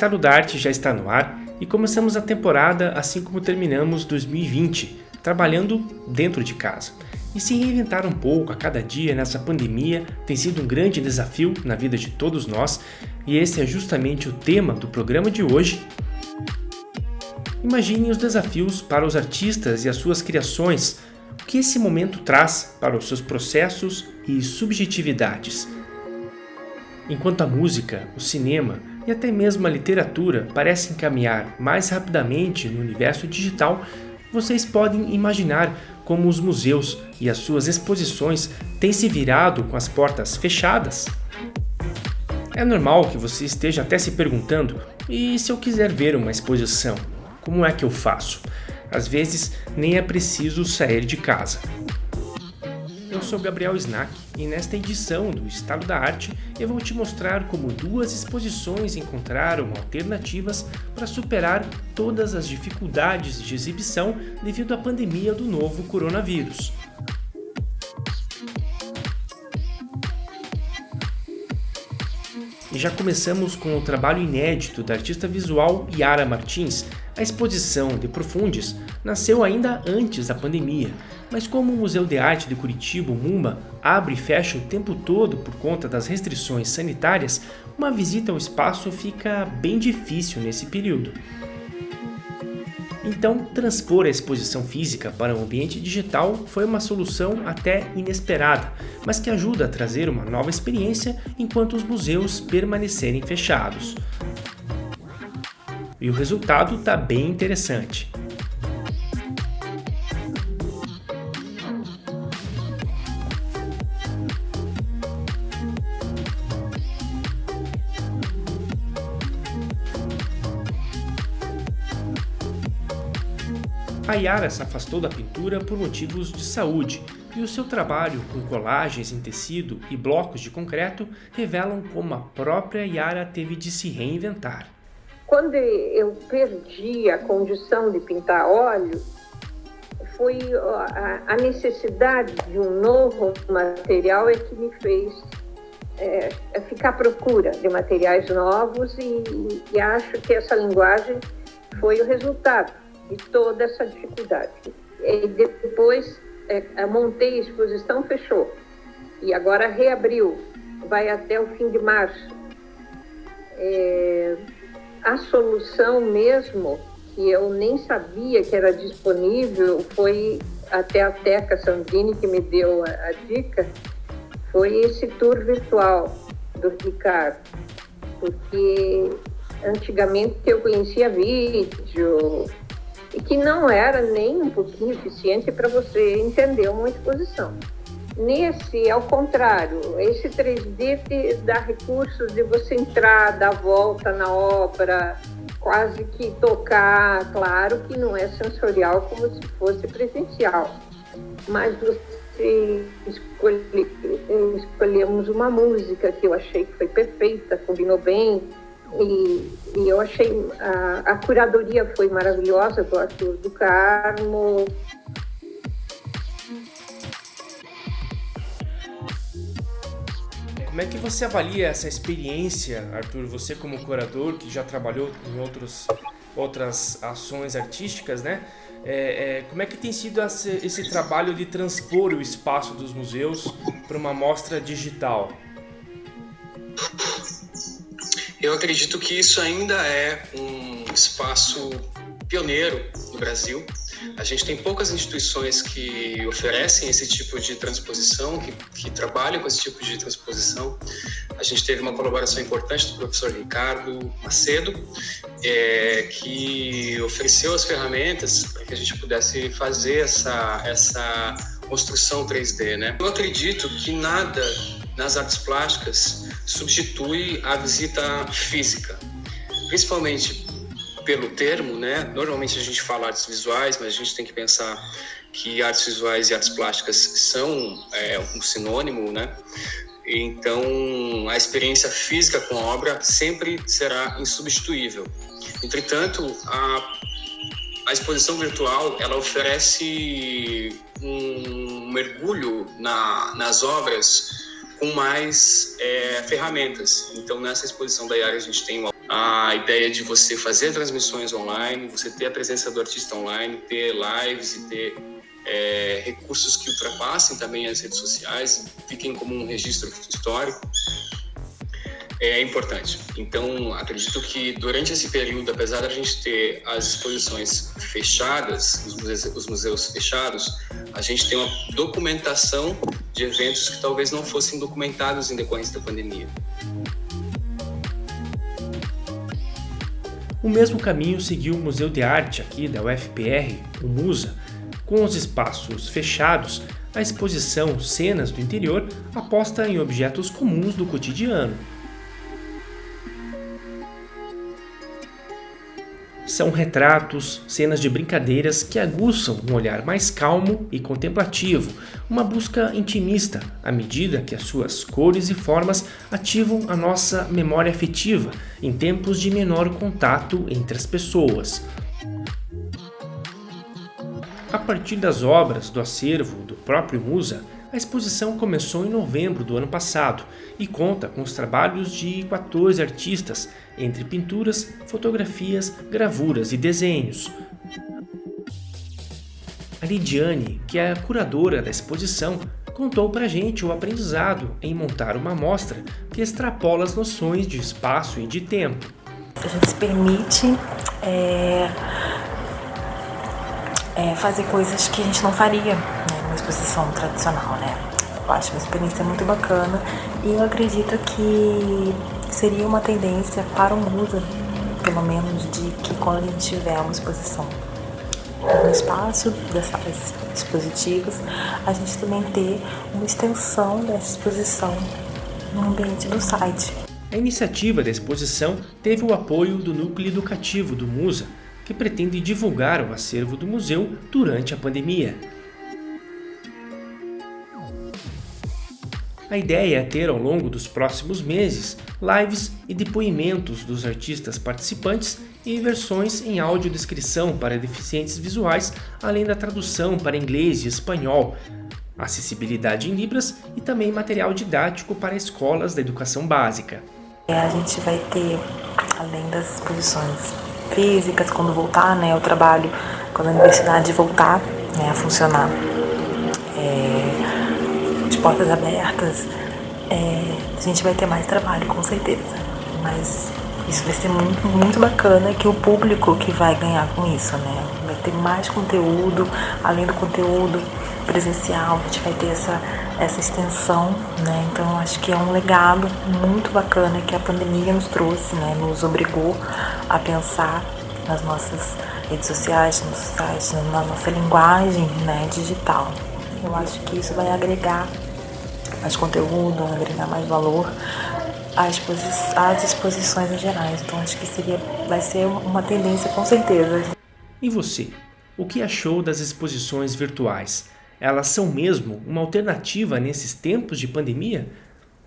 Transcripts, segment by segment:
Estado da Arte já está no ar e começamos a temporada assim como terminamos 2020, trabalhando dentro de casa. E se reinventar um pouco a cada dia nessa pandemia tem sido um grande desafio na vida de todos nós, e esse é justamente o tema do programa de hoje. Imagine os desafios para os artistas e as suas criações, o que esse momento traz para os seus processos e subjetividades. Enquanto a música, o cinema e até mesmo a literatura parecem caminhar mais rapidamente no universo digital, vocês podem imaginar como os museus e as suas exposições têm se virado com as portas fechadas? É normal que você esteja até se perguntando, e se eu quiser ver uma exposição, como é que eu faço? Às vezes nem é preciso sair de casa. Sou Gabriel Snack e nesta edição do Estado da Arte eu vou te mostrar como duas exposições encontraram alternativas para superar todas as dificuldades de exibição devido à pandemia do novo coronavírus. E já começamos com o trabalho inédito da artista visual Yara Martins. A exposição De Profundis nasceu ainda antes da pandemia, mas como o Museu de Arte de Curitiba, MUMA, abre e fecha o tempo todo por conta das restrições sanitárias, uma visita ao espaço fica bem difícil nesse período. Então, transpor a exposição física para o ambiente digital foi uma solução até inesperada, mas que ajuda a trazer uma nova experiência enquanto os museus permanecerem fechados. E o resultado está bem interessante. Yara se afastou da pintura por motivos de saúde e o seu trabalho com colagens em tecido e blocos de concreto revelam como a própria Yara teve de se reinventar. Quando eu perdi a condição de pintar óleo, foi a necessidade de um novo material é que me fez é, ficar à procura de materiais novos e, e acho que essa linguagem foi o resultado de toda essa dificuldade. E depois é, montei a exposição, fechou. E agora reabriu, vai até o fim de março. É, a solução mesmo, que eu nem sabia que era disponível, foi até a Teca Sandrini que me deu a, a dica, foi esse tour virtual do Ricardo. Porque antigamente eu conhecia vídeo, e que não era nem um pouquinho eficiente para você entender uma exposição. Nesse, ao contrário, esse 3D te dá recursos de você entrar, dar volta na obra, quase que tocar, claro que não é sensorial como se fosse presencial, mas você escolhe, escolhemos uma música que eu achei que foi perfeita, combinou bem, e, e eu achei a, a, curadoria foi maravilhosa do Arthur do Carmo. Como é que você avalia essa experiência, Arthur? Você como curador que já trabalhou em outros, outras ações artísticas, né? É, é, como é que tem sido esse, esse trabalho de transpor o espaço dos museus para uma mostra digital? Eu acredito que isso ainda é um espaço pioneiro no Brasil. A gente tem poucas instituições que oferecem esse tipo de transposição, que, que trabalham com esse tipo de transposição. A gente teve uma colaboração importante do professor Ricardo Macedo, é, que ofereceu as ferramentas para que a gente pudesse fazer essa, essa construção 3D. Né? Eu acredito que nada nas artes plásticas substitui a visita física, principalmente pelo termo, né? Normalmente a gente fala artes visuais, mas a gente tem que pensar que artes visuais e artes plásticas são é, um sinônimo, né? Então, a experiência física com a obra sempre será insubstituível. Entretanto, a, a exposição virtual ela oferece um mergulho na, nas obras com mais é, ferramentas. Então, nessa exposição da IAR, a gente tem a ideia de você fazer transmissões online, você ter a presença do artista online, ter lives e ter é, recursos que ultrapassem também as redes sociais, fiquem como um registro histórico é importante. Então, acredito que durante esse período, apesar da gente ter as exposições fechadas, os museus, os museus fechados, a gente tem uma documentação de eventos que talvez não fossem documentados em decorrência da pandemia. O mesmo caminho seguiu o Museu de Arte aqui da UFPR, o MUSA, com os espaços fechados, a exposição Cenas do Interior aposta em objetos comuns do cotidiano, São retratos, cenas de brincadeiras que aguçam um olhar mais calmo e contemplativo, uma busca intimista, à medida que as suas cores e formas ativam a nossa memória afetiva em tempos de menor contato entre as pessoas. A partir das obras do acervo do próprio Musa, a exposição começou em novembro do ano passado e conta com os trabalhos de 14 artistas, entre pinturas, fotografias, gravuras e desenhos. A Lidiane, que é a curadora da exposição, contou pra gente o aprendizado em montar uma amostra que extrapola as noções de espaço e de tempo. A gente se permite é, é, fazer coisas que a gente não faria uma exposição tradicional, né? Eu acho uma experiência muito bacana e eu acredito que seria uma tendência para o Musa, pelo menos, de que quando a gente tiver uma exposição no espaço dessas expositivas, a gente também ter uma extensão dessa exposição no ambiente do site. A iniciativa da exposição teve o apoio do Núcleo Educativo do Musa, que pretende divulgar o acervo do museu durante a pandemia. A ideia é ter ao longo dos próximos meses lives e depoimentos dos artistas participantes e versões em audiodescrição para deficientes visuais, além da tradução para inglês e espanhol, acessibilidade em libras e também material didático para escolas da educação básica. É, a gente vai ter, além das exposições físicas, quando voltar né, o trabalho, quando a universidade voltar né, a funcionar, portas abertas, é, a gente vai ter mais trabalho, com certeza. Mas isso vai ser muito, muito bacana que o público que vai ganhar com isso, né? Vai ter mais conteúdo, além do conteúdo presencial, a gente vai ter essa, essa extensão, né? Então acho que é um legado muito bacana que a pandemia nos trouxe, né? Nos obrigou a pensar nas nossas redes sociais, no site, na nossa linguagem né, digital. Eu acho que isso vai agregar mais conteúdo, agregar mais valor às, exposi às exposições em gerais. Então acho que seria, vai ser uma tendência com certeza. E você? O que achou das exposições virtuais? Elas são mesmo uma alternativa nesses tempos de pandemia?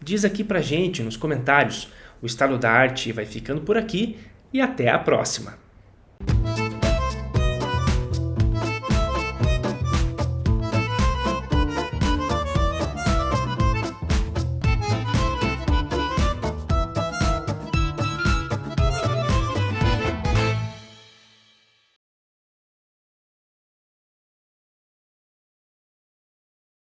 Diz aqui pra gente nos comentários. O Estado da Arte vai ficando por aqui e até a próxima!